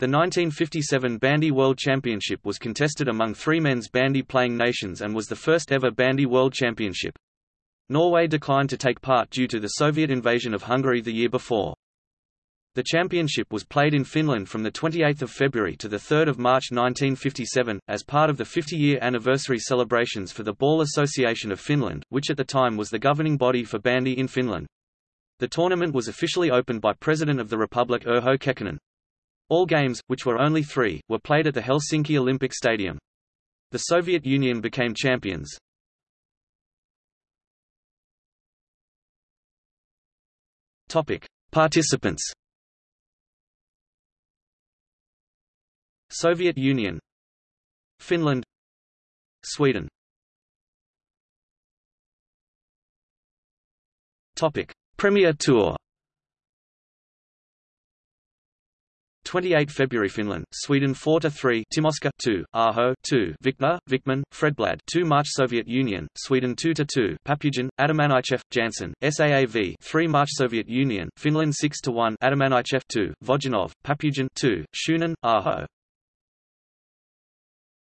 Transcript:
The 1957 Bandy World Championship was contested among three men's bandy playing nations and was the first ever Bandy World Championship. Norway declined to take part due to the Soviet invasion of Hungary the year before. The championship was played in Finland from 28 February to 3 March 1957, as part of the 50-year anniversary celebrations for the Ball Association of Finland, which at the time was the governing body for bandy in Finland. The tournament was officially opened by President of the Republic Urho Kekkonen. All games, which were only three, were played at the Helsinki Olympic Stadium. The Soviet Union became champions. Topic: Participants. Soviet Union, Finland, Sweden. Topic: Premier Tour 28 February Finland, Sweden 4 to 3, Timoska 2, Aho 2, Vikner, Vikman, Fredblad 2 March Soviet Union, Sweden 2 to 2, Papugin, Adamanichev, Janssen, SAAV 3 March Soviet Union, Finland 6 to 1, Adamanichev 2, Vojanov, Papugin 2, Shunin, Aho